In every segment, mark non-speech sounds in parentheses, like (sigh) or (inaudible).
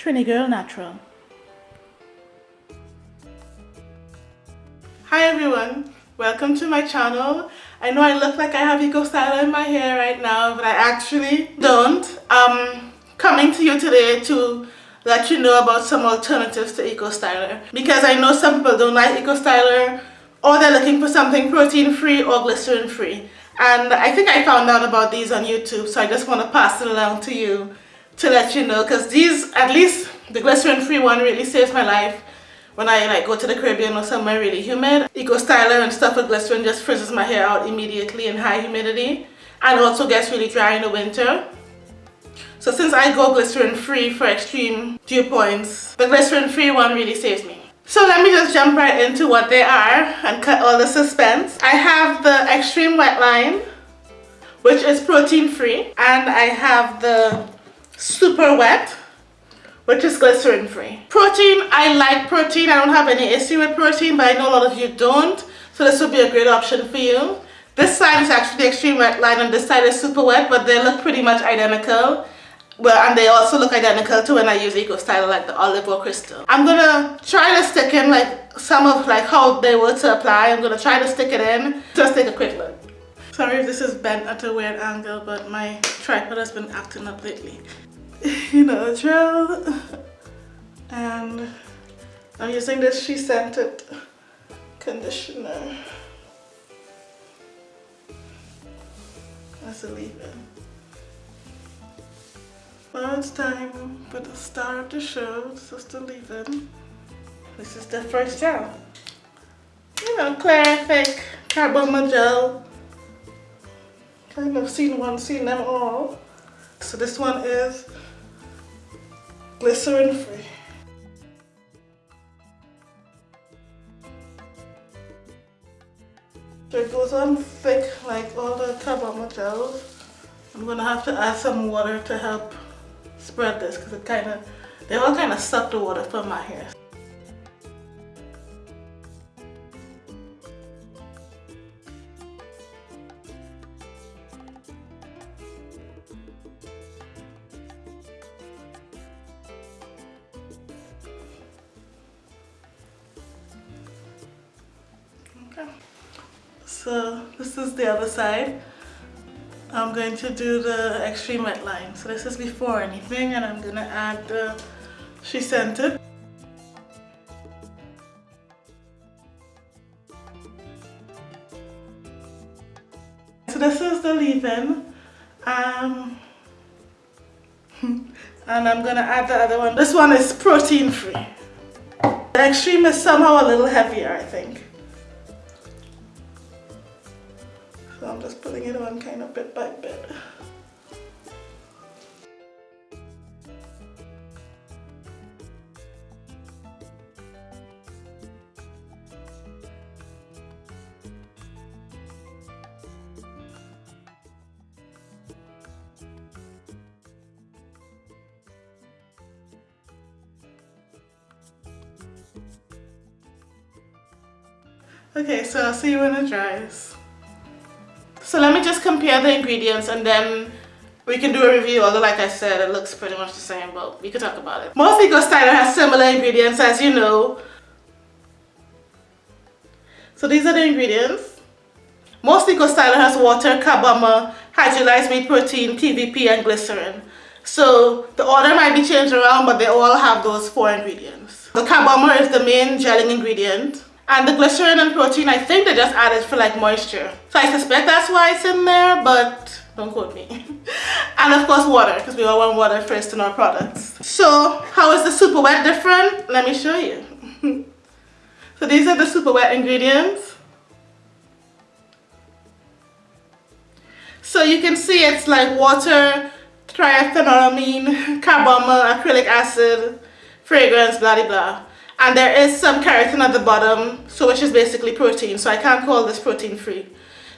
Trini Girl Natural. Hi everyone, welcome to my channel. I know I look like I have Eco Styler in my hair right now, but I actually don't. I'm coming to you today to let you know about some alternatives to Eco Styler because I know some people don't like Eco Styler or they're looking for something protein free or glycerin free and I think I found out about these on YouTube so I just want to pass it along to you to let you know because these at least the glycerin free one really saves my life when I like go to the Caribbean or somewhere really humid. Eco Styler and stuff with glycerin just frizzes my hair out immediately in high humidity and also gets really dry in the winter. So since I go glycerin free for extreme dew points, the glycerin free one really saves me. So let me just jump right into what they are and cut all the suspense. I have the extreme wet line which is protein free and I have the super wet which is glycerin free. Protein, I like protein. I don't have any issue with protein, but I know a lot of you don't. So this would be a great option for you. This side is actually the extreme wet line and this side is super wet, but they look pretty much identical. Well, and they also look identical to when I use Eco Styler like the olive or crystal. I'm gonna try to stick in like some of like how they were to apply. I'm gonna try to stick it in. Just take a quick look. Sorry if this is bent at a weird angle, but my tripod has been acting up lately. You know, drill. And I'm using this SheScentIt conditioner. That's a leave-in. Now it's time for the star of the show. This is the leave-in. This is the first gel. You know, Clarific Carbon Gel. Kind of seen one, seen them all. So this one is glycerin free. So it goes on thick like all the Carbomer gels. I'm gonna have to add some water to help spread this because it kind of, they all kind of suck the water from my hair. So this is the other side. I'm going to do the extreme wet line. So this is before anything and I'm gonna add the SheScentIt. So this is the leave-in. Um, (laughs) and I'm gonna add the other one. This one is protein free. The extreme is somehow a little heavier I think. So I'm just putting it on kind of bit by bit. Okay, so I'll see you when it dries. So let me just compare the ingredients and then we can do a review, although like I said, it looks pretty much the same, but we could talk about it. Most Eco Styler has similar ingredients, as you know. So these are the ingredients. Most Eco Styler has water, carbomer, hydrolyzed wheat protein, PVP, and glycerin. So the order might be changed around, but they all have those four ingredients. The carbomer is the main gelling ingredient. And the glycerin and protein, I think they just added for like moisture. So I suspect that's why it's in there, but don't quote me. (laughs) and of course water, because we all want water first in our products. So how is the super wet different? Let me show you. (laughs) so these are the super wet ingredients. So you can see it's like water, triethanolamine, (laughs) carbomer, acrylic acid, fragrance, blah blah blah and there is some keratin at the bottom so which is basically protein so I can't call this protein free.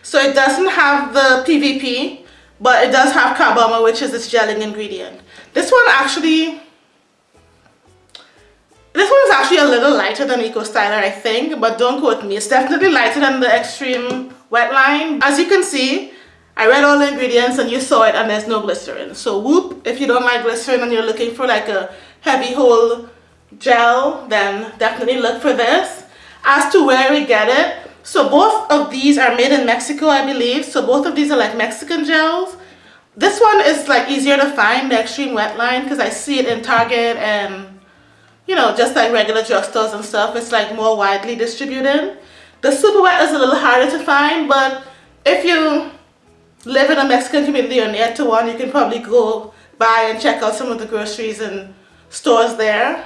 So it doesn't have the PVP but it does have carbomer which is this gelling ingredient. This one actually this one is actually a little lighter than Eco Styler I think but don't quote me. It's definitely lighter than the extreme wet line. As you can see I read all the ingredients and you saw it and there's no glycerin. So whoop if you don't like glycerin and you're looking for like a heavy hold gel, then definitely look for this. As to where we get it, so both of these are made in Mexico, I believe. So both of these are like Mexican gels. This one is like easier to find, the Extreme Wet line, because I see it in Target and, you know, just like regular drugstores and stuff. It's like more widely distributed. The Super Wet is a little harder to find, but if you live in a Mexican community or near to one, you can probably go by and check out some of the groceries and stores there.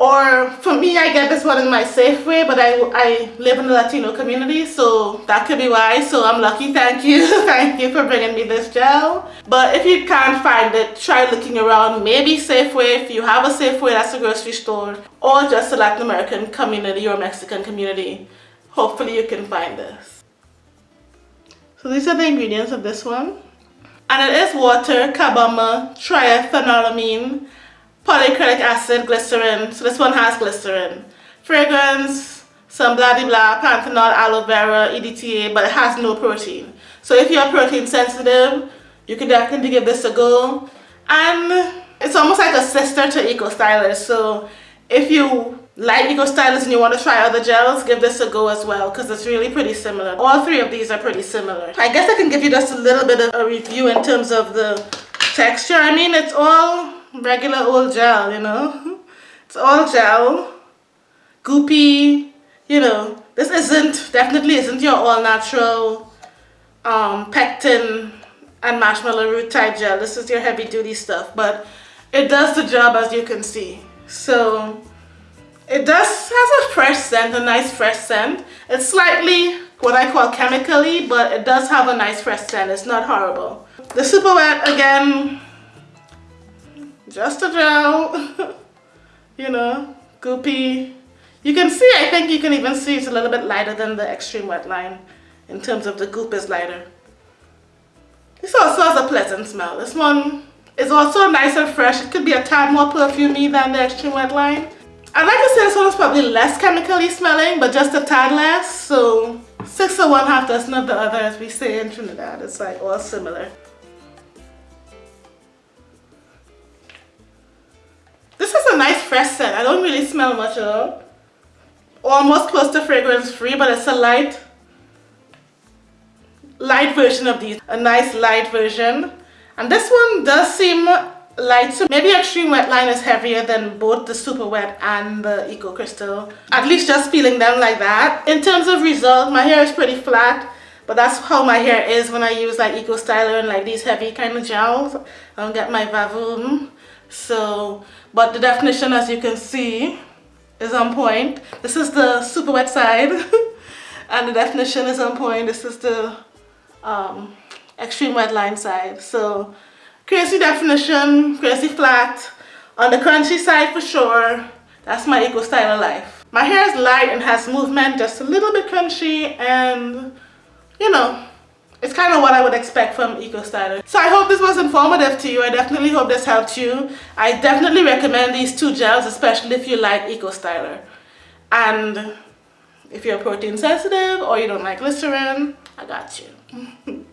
Or for me, I get this one in my Safeway, but I, I live in the Latino community, so that could be why. So I'm lucky, thank you. (laughs) thank you for bringing me this gel. But if you can't find it, try looking around. Maybe Safeway, if you have a Safeway, that's a grocery store. Or just a Latin American community or Mexican community. Hopefully you can find this. So these are the ingredients of this one. And it is water, carbomer, triethanolamine, polyacrylic acid, glycerin. So this one has glycerin. Fragrance, some blah blah blah, panthenol, aloe vera, EDTA, but it has no protein. So if you're protein sensitive, you can definitely give this a go. And it's almost like a sister to Eco Styler. So if you like Eco Styler and you want to try other gels, give this a go as well because it's really pretty similar. All three of these are pretty similar. I guess I can give you just a little bit of a review in terms of the texture. I mean, it's all regular old gel, you know. (laughs) It's all gel, goopy, you know. This isn't, definitely isn't your all natural um, pectin and marshmallow root type gel. This is your heavy duty stuff, but it does the job as you can see. So it does has a fresh scent, a nice fresh scent. It's slightly what I call chemically, but it does have a nice fresh scent. It's not horrible. The Super Wet, again, just a gel, (laughs) you know, goopy. You can see, I think you can even see it's a little bit lighter than the Extreme Wet line in terms of the goop is lighter. This also has a pleasant smell. This one is also nice and fresh. It could be a tad more perfumey than the Extreme Wet line. I'd like to say this one is probably less chemically smelling, but just a tad less. So six of one, half dozen of the other, as we say in Trinidad. It's like all similar. This is a nice fresh scent. I don't really smell much at all. Almost close to fragrance free, but it's a light, light version of these. A nice light version. And this one does seem light. So maybe Extreme Wet Line is heavier than both the Super Wet and the Eco Crystal. At least just feeling them like that. In terms of result, my hair is pretty flat. But that's how my hair is when I use like Eco Styler and like these heavy kind of gels. I don't get my vavoom. So, but the definition as you can see is on point. This is the super wet side (laughs) and the definition is on point. This is the um, extreme wet line side. So crazy definition, crazy flat. On the crunchy side for sure, that's my Eco Styler life. My hair is light and has movement, just a little bit crunchy and you know, it's kind of what I would expect from Eco Styler. So I hope this was informative to you. I definitely hope this helped you. I definitely recommend these two gels, especially if you like Eco Styler. And if you're protein sensitive or you don't like glycerin, I got you. (laughs)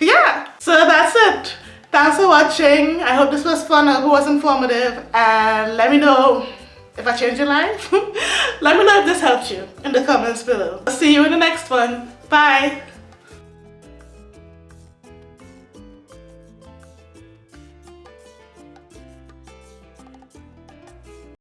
yeah, so that's it. Thanks for watching. I hope this was fun. I hope it was informative. And let me know if I changed your life. (laughs) Let me know if this helped you in the comments below. I'll see you in the next one. Bye.